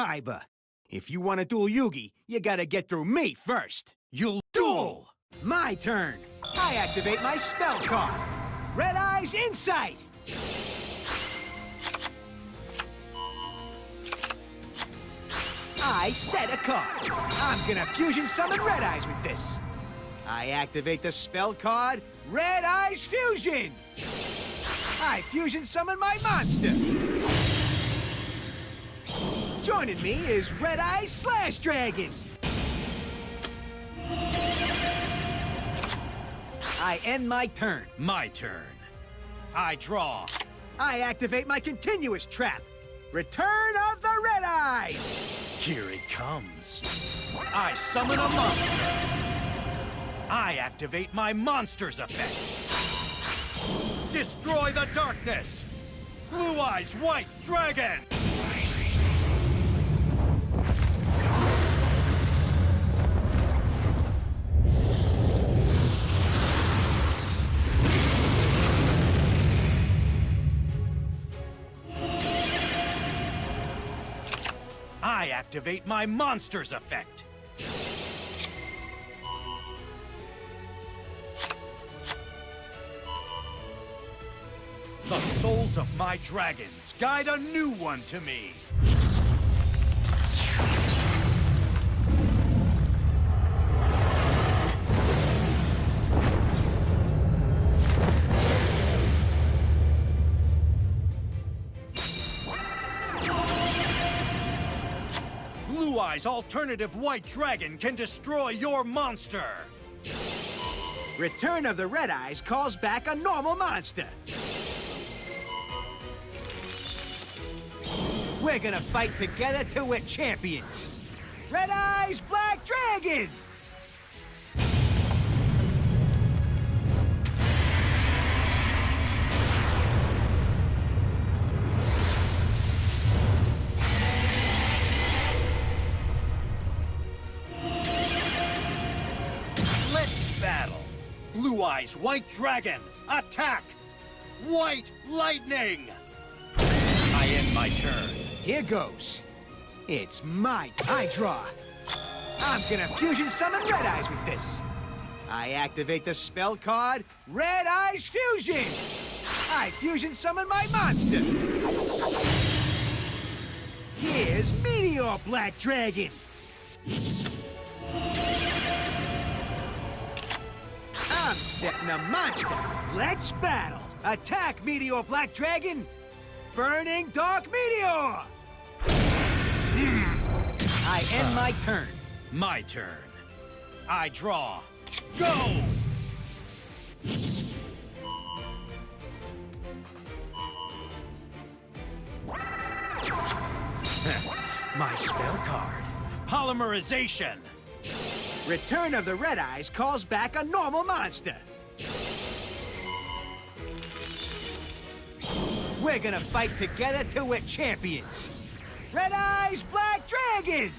Kaiba. If you want to duel Yugi, you gotta get through me first. You'll Duel! My turn. I activate my spell card. Red Eyes Insight! I set a card. I'm gonna fusion summon Red Eyes with this. I activate the spell card, Red Eyes Fusion! I fusion summon my monster! Joining me is Red Eyes Slash Dragon! I end my turn. My turn. I draw. I activate my continuous trap. Return of the Red Eyes! Here it comes. I summon a monster. I activate my monster's effect. Destroy the darkness. Blue Eyes White Dragon. I activate my monster's effect. The souls of my dragons guide a new one to me. Eyes Alternative White Dragon can destroy your monster. Return of the Red Eyes calls back a normal monster. We're gonna fight together till we're champions. Red Eyes Black Dragon! Blue Eyes White Dragon, attack! White Lightning! I end my turn. Here goes. It's my I draw. I'm gonna fusion summon Red Eyes with this. I activate the spell card, Red Eyes Fusion! I fusion summon my monster! Here's Meteor Black Dragon! I'm setting a monster! Let's battle! Attack, Meteor Black Dragon! Burning Dark Meteor! Hmm. I end my turn. My turn. I draw. Go! My spell card. Polymerization. Return of the Red Eyes calls back a normal monster. We're gonna fight together till we're champions. Red Eyes Black Dragon!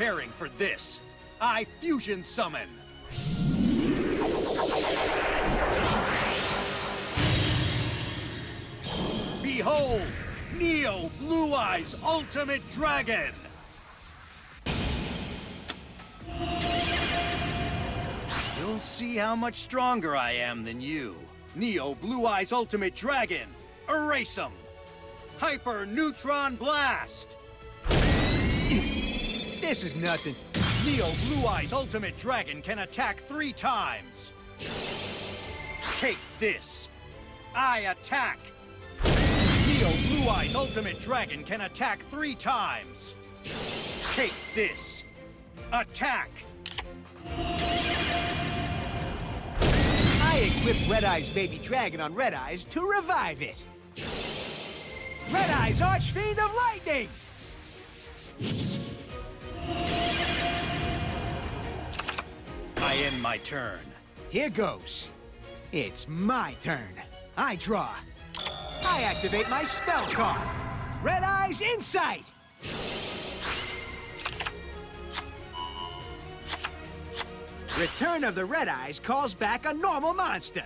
Preparing for this. I fusion summon. Behold, Neo Blue Eyes Ultimate Dragon. You'll see how much stronger I am than you. Neo Blue Eyes Ultimate Dragon. Erase 'em. Hyper Neutron Blast. This is nothing. Neo Blue Eyes Ultimate Dragon can attack three times. Take this. I attack. Neo Blue Eyes Ultimate Dragon can attack three times. Take this. Attack. I equipped Red Eyes Baby Dragon on Red Eyes to revive it. Red Eyes Archfiend of Lightning! I end my turn. Here goes. It's my turn. I draw. I activate my spell card. Red Eyes Insight! Return of the Red Eyes calls back a normal monster.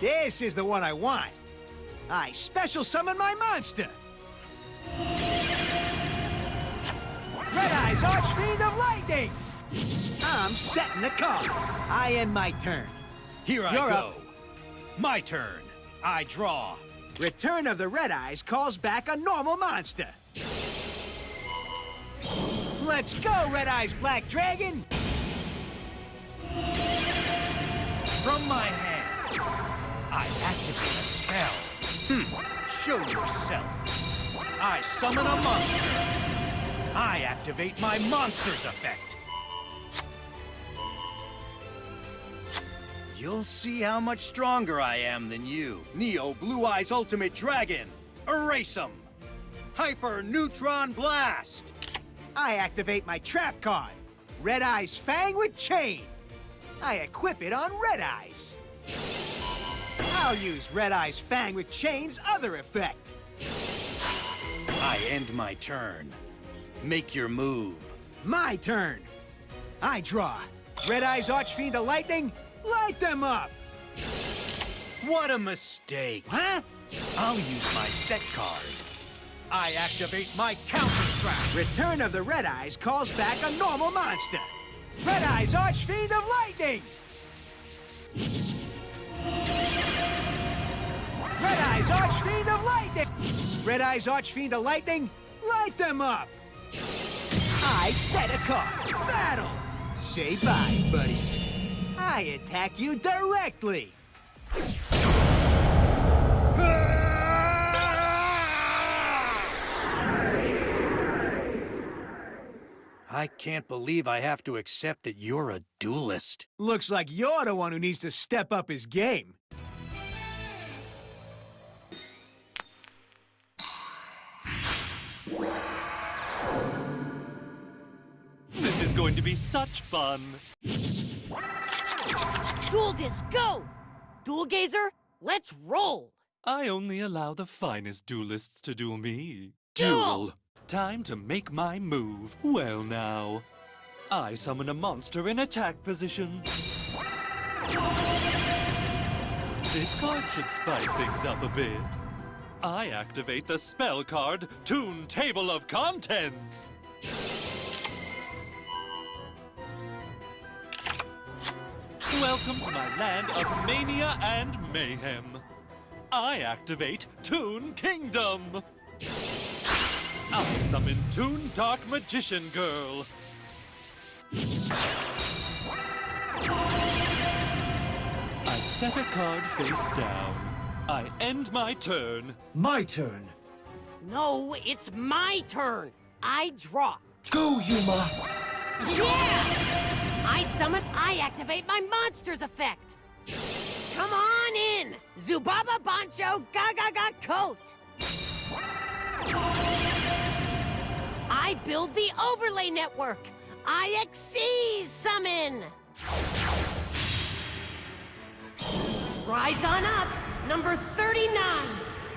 This is the one I want. I special summon my monster. Red Eyes Archfiend of Lightning! I'm setting the card. I end my turn. Here I You're go. up. My turn. I draw. Return of the Red Eyes calls back a normal monster. Let's go, Red Eyes Black Dragon! From my hand, I activate a spell. Hmm. Show yourself. I summon a monster. I activate my monster's effect. You'll see how much stronger I am than you. Neo Blue Eyes Ultimate Dragon. Erase 'em. Hyper Neutron Blast. I activate my trap card, Red Eyes Fang with Chain. I equip it on Red Eyes. I'll use Red Eyes Fang with Chain's other effect. I end my turn. Make your move. My turn. I draw. Red Eyes Archfiend of Lightning, light them up! What a mistake. Huh? I'll use my set card. I activate my counter trap. Return of the Red Eyes calls back a normal monster. Red Eyes Archfiend of Lightning! Red Eyes Archfiend of Lightning! Red Eyes Archfiend of Lightning, light them up! I set a card. Battle! Say bye, buddy. I attack you directly! I can't believe I have to accept that you're a duelist. Looks like you're the one who needs to step up his game. This is going to be such fun. Duel Disc, go! Duel Gazer, let's roll! I only allow the finest duelists to duel me. Duel! Time to make my move. Well now. I summon a monster in attack position. This card should spice things up a bit. I activate the spell card, Toon Table of Contents. Welcome to my land of mania and mayhem. I activate Toon Kingdom. I summon Toon Dark Magician Girl. I set a card face down. I end my turn. My turn. No, it's my turn! I draw. Go, Yuma. Yeah! I summon, I activate my monster's effect! Come on in! Zubaba Bancho Gaga Ga Coat! I build the overlay network! I Xyz summon! Rise on up! Number 39!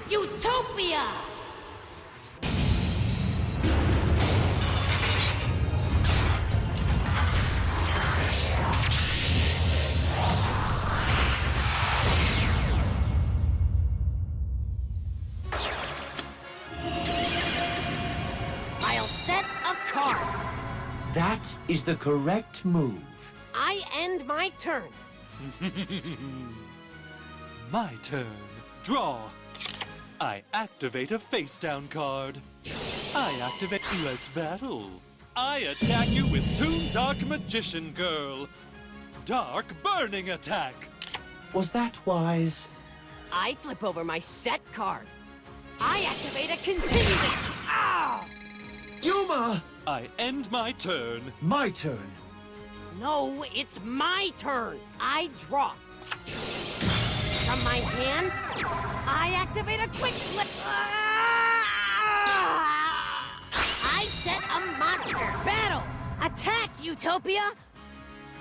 Utopia! Is the correct move. I end my turn. My turn. Draw. I activate a face down card. I activate Let's Battle. I attack you with Toon Dark Magician Girl. Dark Burning Attack. Was that wise? I flip over my set card. I activate a continuous. Ow! Yuma! I end my turn. My turn. No, it's my turn. I draw. From my hand, I activate a quick flip. Ah! I set a monster. Battle. Attack, Utopia.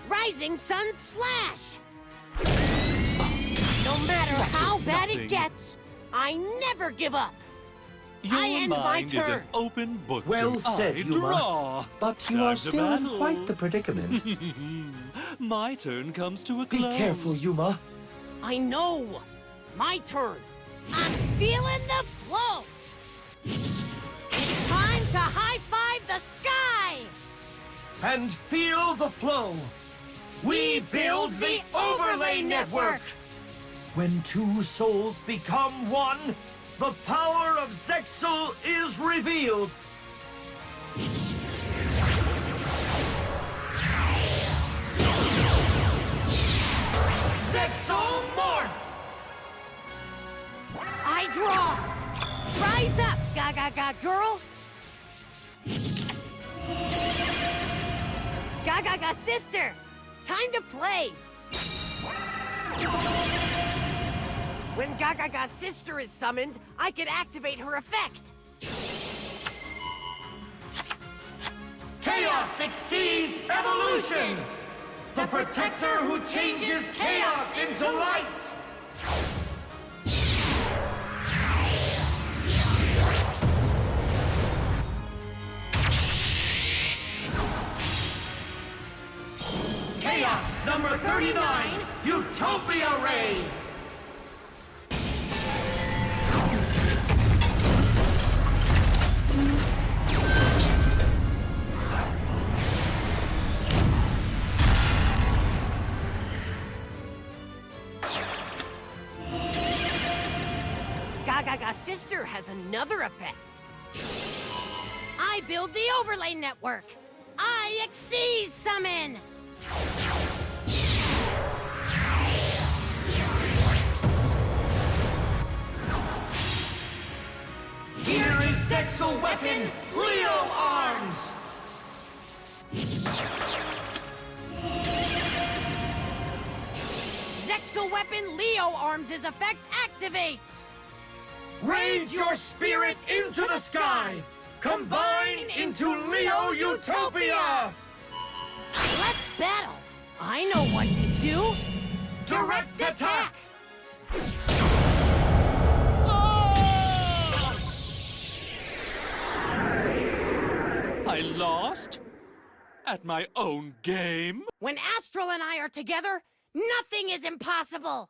Rising Sun Slash. No matter That how is bad nothing. it gets, I never give up. Your I end my mind is an turn. open book Well to said, I Yuma. draw. But you Time are still in quite the predicament. My turn comes to a close. Be careful, Yuma. I know. My turn. I'm feeling the flow. It's time to high five the sky. And feel the flow. We build the overlay network. When two souls become one, the power of Zexal is revealed. Zexal Morph! I draw. Rise up, Gagaga girl. Gagaga sister. Time to play. When Gagaga sister is summoned, I can activate her effect. Chaos exceeds evolution! The protector who changes chaos into light! Chaos number 39, Utopia Ray! Gaga sister has another effect. I build the overlay network. I exceed summon. Here is Zexal Weapon, Leo Arms! Zexal weapon Leo Arms' effect activates. Raise your spirit into the sky! Combine into Leo Utopia! Let's battle. I know what to do. Direct attack! Oh! I lost? At my own game? When Astral and I are together, nothing is impossible.